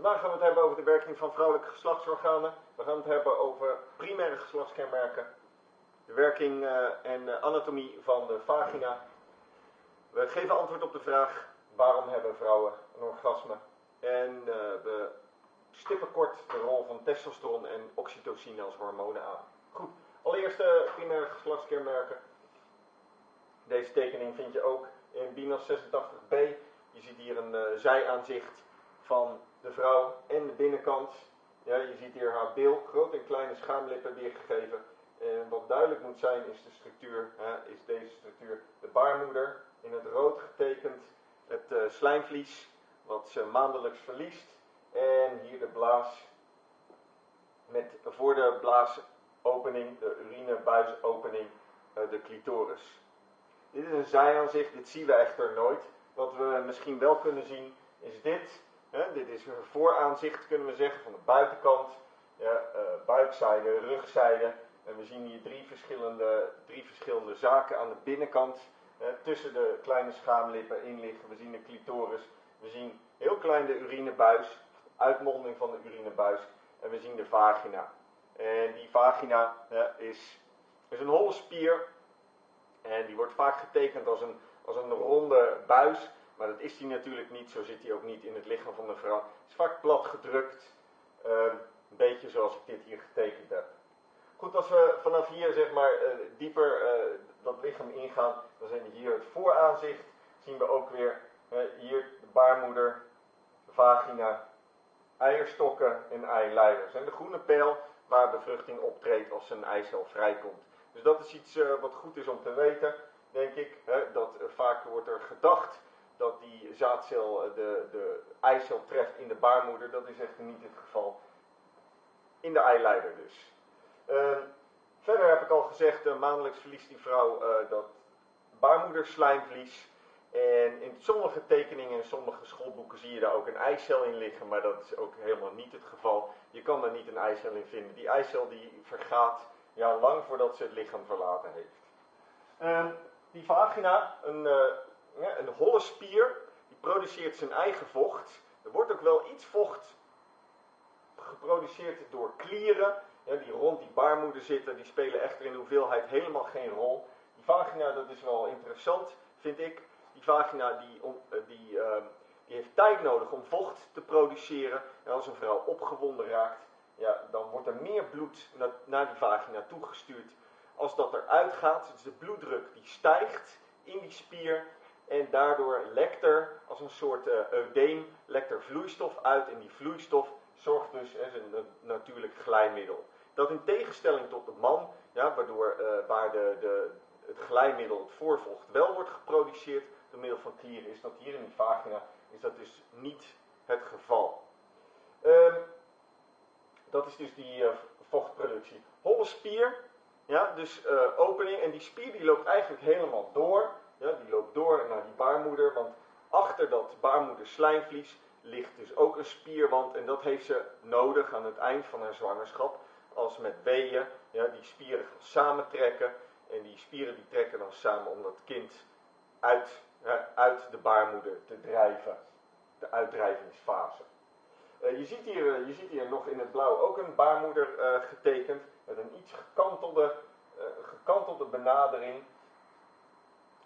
Vandaag gaan we het hebben over de werking van vrouwelijke geslachtsorganen. We gaan het hebben over primaire geslachtskenmerken, de werking uh, en anatomie van de vagina. We geven antwoord op de vraag waarom hebben vrouwen een orgasme. En uh, we stippen kort de rol van testosteron en oxytocine als hormonen aan. Goed, allereerst de primaire geslachtskenmerken. Deze tekening vind je ook in BINAS 86b. Je ziet hier een zijaanzicht van de vrouw en de binnenkant. Ja, je ziet hier haar bil, grote en kleine schaamlippen weergegeven. En wat duidelijk moet zijn is de structuur, hè, is deze structuur de baarmoeder. In het rood getekend het uh, slijmvlies, wat ze maandelijks verliest. En hier de blaas, met voor de blaasopening, de urinebuisopening, uh, de clitoris. Dit is een zijaanzicht, dit zien we echter nooit. Wat we misschien wel kunnen zien is dit. Dit is een vooraanzicht, kunnen we zeggen, van de buitenkant. Ja, uh, buikzijde, rugzijde. En we zien hier drie verschillende, drie verschillende zaken aan de binnenkant. Tussen de kleine schaamlippen in liggen. We zien de clitoris. We zien heel klein de urinebuis. Uitmonding van de urinebuis. En we zien de vagina. En die vagina is, is een holle spier. En die wordt vaak getekend als een, als een ronde buis. Maar dat is die natuurlijk niet, zo zit hij ook niet in het lichaam van de vrouw. Het is vaak plat gedrukt, uh, een beetje zoals ik dit hier getekend heb. Goed, als we vanaf hier zeg maar uh, dieper uh, dat lichaam ingaan, dan zien we hier het vooraanzicht. Zien we ook weer hier de baarmoeder, de vagina, eierstokken en eileiders. En de groene pijl waar bevruchting optreedt als een eicel vrijkomt. Dus dat is iets wat goed is om te weten, denk ik. Dat vaak wordt er gedacht dat die zaadcel eh, de, de eicel treft in de baarmoeder. Dat is echter niet het geval. In de eileider dus. Uh, verder heb ik al gezegd, uh, maandelijks verliest die vrouw uh, dat baarmoederslijmvlies. En in sommige tekeningen en sommige schoolboeken zie je daar ook een eicel in liggen, maar dat is ook helemaal niet het geval. Je kan daar niet een eicel in vinden. Die eicel die vergaat ja, lang voordat ze het lichaam verlaten heeft. Ehm, die vagina, een ja, een holle spier, die produceert zijn eigen vocht. Er wordt ook wel iets vocht geproduceerd door klieren, die rond die baarmoeder zitten. Die spelen echter in hoeveelheid helemaal geen rol. Die vagina, dat is wel interessant, vind ik. Die vagina die, eh, die, uh, die heeft tijd nodig om vocht te produceren. En als een vrouw opgewonden raakt, ja, dan wordt er meer bloed naar, naar die vagina toegestuurd als dat eruit gaat. Dus de bloeddruk die stijgt in die spier en daardoor lekt er als een soort uh, eudeem, lekt er vloeistof uit. En die vloeistof zorgt dus, een natuurlijk glijmiddel. Dat in tegenstelling tot de man, ja, waardoor, uh, waar de, de, het glijmiddel, het voorvocht, wel wordt geproduceerd door middel van klieren, is dat hier in die vagina, is dat dus niet het geval. Um, dat is dus die uh, vochtproductie. Holle spier, ja, dus opening, en die spier die loopt eigenlijk helemaal door. Ja, die loopt door naar die baarmoeder, want achter dat baarmoederslijmvlies ligt dus ook een spierwand en dat heeft ze nodig aan het eind van haar zwangerschap. Als met weeën ja, die spieren gaan samentrekken en die spieren die trekken dan samen om dat kind uit, uit de baarmoeder te drijven. De uitdrijvingsfase. Uh, je, ziet hier, uh, je ziet hier nog in het blauw ook een baarmoeder uh, getekend met een iets gekantelde, gekantelde benadering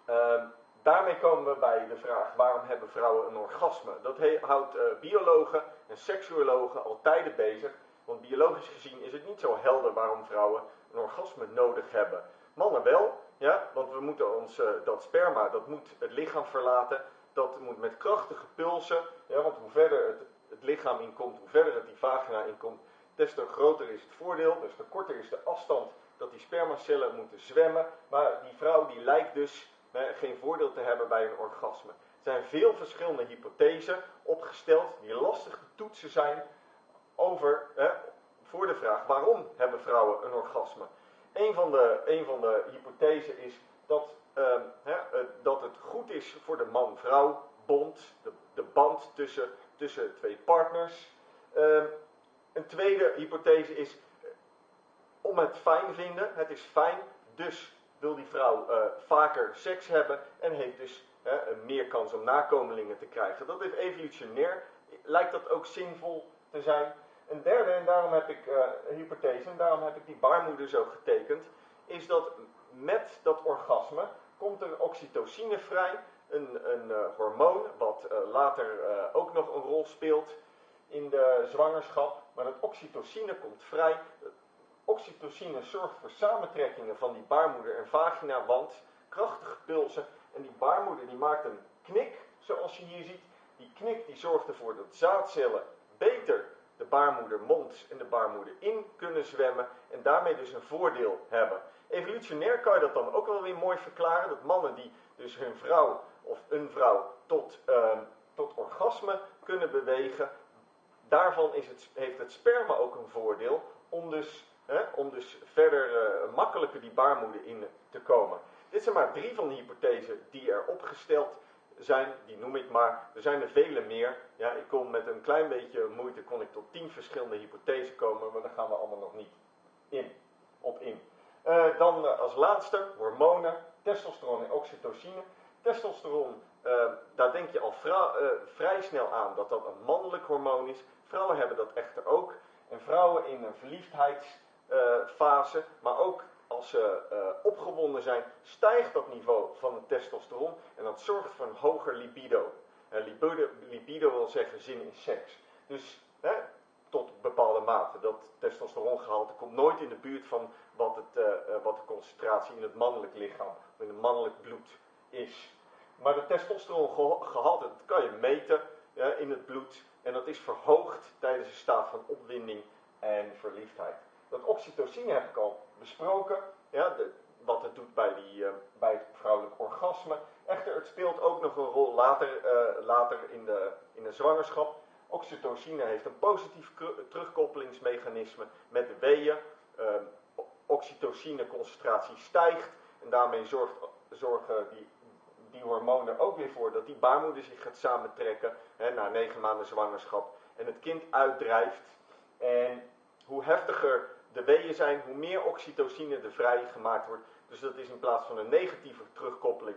Uh, daarmee komen we bij de vraag waarom hebben vrouwen een orgasme? Dat houdt uh, biologen en seksuologen al tijden bezig. Want biologisch gezien is het niet zo helder waarom vrouwen een orgasme nodig hebben. Mannen wel, ja, want we moeten ons, uh, dat sperma, dat moet het lichaam verlaten. Dat moet met krachtige pulsen, want hoe verder het, het lichaam inkomt, hoe verder het die vagina inkomt, des te groter is het voordeel, des te korter is de afstand dat die spermacellen moeten zwemmen. Maar die vrouw die lijkt dus geen voordeel te hebben bij een orgasme. Er zijn veel verschillende hypothesen opgesteld die lastig te toetsen zijn over, voor de vraag waarom hebben vrouwen een orgasme. Een van de, een van de hypothesen is dat, uh, dat het goed is voor de man-vrouw bond, de, de, band tussen, tussen twee partners. Uh, een tweede hypothese is om het fijn vinden, het is fijn, dus wil die vrouw uh, vaker seks hebben en heeft dus meer kans om nakomelingen te krijgen. Dat heeft evolutionair lijkt dat ook zinvol te zijn. Een derde, en daarom heb ik uh, hypothese, en daarom heb ik die baarmoeder zo getekend, is dat met dat orgasme komt er oxytocine vrij, een, een uh, hormoon wat later ook nog een rol speelt in de zwangerschap. Maar dat oxytocine komt vrij. Oxytocine zorgt voor samentrekkingen van die baarmoeder en vaginawand, krachtige pulsen. En die baarmoeder die maakt een knik, zoals je hier ziet. Die knik die zorgt ervoor dat zaadcellen beter de baarmoedermond en de baarmoeder in kunnen zwemmen en daarmee dus een voordeel hebben. Evolutionair kan je dat dan ook wel weer mooi verklaren, dat mannen die dus hun vrouw of een vrouw tot, uh, tot orgasme kunnen bewegen, daarvan is het, heeft het sperma ook een voordeel om dus, om dus verder uh, makkelijker die baarmoeder in te komen. Dit zijn maar drie van de hypothesen die er opgesteld zijn, die noem ik maar. Er zijn er vele meer. Ja, ik kom met een klein beetje moeite, kon ik tot tien verschillende hypothesen komen, maar daar gaan we allemaal nog niet in, op in. Uh, dan uh, als laatste, hormonen, testosteron en oxytocine. Testosteron, daar denk je al vrij snel aan dat dat een mannelijk hormoon is. Vrouwen hebben dat echter ook. En vrouwen in een verliefdheidsfase, maar ook als ze uh, opgewonden zijn, stijgt dat niveau van het testosteron en dat zorgt voor een hoger libido. Libido, libido wil zeggen zin in seks. Dus hè, tot bepaalde mate. Dat testosterongehalte komt nooit in de buurt van wat, het, uh, wat de concentratie in het mannelijk lichaam in het mannelijk bloed is. Maar de testosterongehalte, dat kan je meten in het bloed. En dat is verhoogd tijdens een staat van opwinding en verliefdheid. Dat oxytocine heb ik al besproken, ja, wat het doet bij, die, uh, bij het vrouwelijk orgasme. Echter, het speelt ook nog een rol later, uh, later in, de, in de zwangerschap. Oxytocine heeft een positief terugkoppelingsmechanisme met de weeën. Uh, oxytocine-concentratie stijgt en daarmee zorgt, zorgen die, die hormonen ook weer voor dat die baarmoeder zich gaat samentrekken hè, na negen maanden zwangerschap en het kind uitdrijft. En hoe heftiger de weeën zijn, hoe meer oxytocine er vrijgemaakt wordt. Dus dat is in plaats van een negatieve terugkoppeling,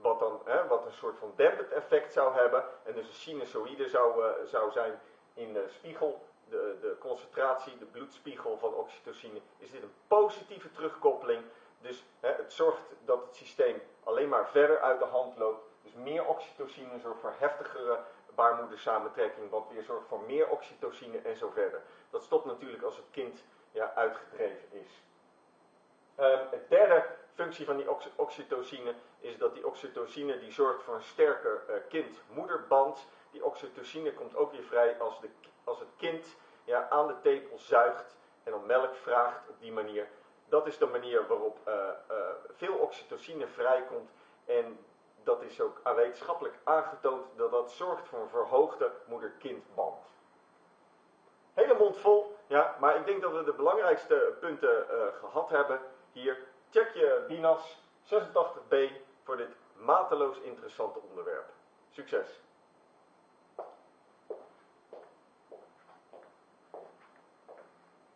wat, dan, hè, wat een soort van dempend effect zou hebben, en dus een sinusoïde zou, uh, zou zijn in de spiegel, de, de concentratie, de bloedspiegel van oxytocine, is dit een positieve terugkoppeling. Dus hè, het zorgt dat het systeem alleen maar verder uit de hand loopt. Dus meer oxytocine zorgt voor heftigere baarmoedersamentrekking, wat weer zorgt voor meer oxytocine en zo verder. Dat stopt natuurlijk als het kind ja, uitgedreven is. Um, het derde functie van die ox oxytocine is dat die oxytocine die zorgt voor een sterker uh, kind-moederband. Die oxytocine komt ook weer vrij als, de, als het kind ja, aan de tepel zuigt en om melk vraagt op die manier. Dat is de manier waarop uh, uh, veel oxytocine vrijkomt en dat is ook wetenschappelijk aangetoond dat dat zorgt voor een verhoogde moeder-kindband. Hele mond vol, ja, maar ik denk dat we de belangrijkste punten uh, gehad hebben hier. Check je BINAS 86b voor dit mateloos interessante onderwerp. Succes!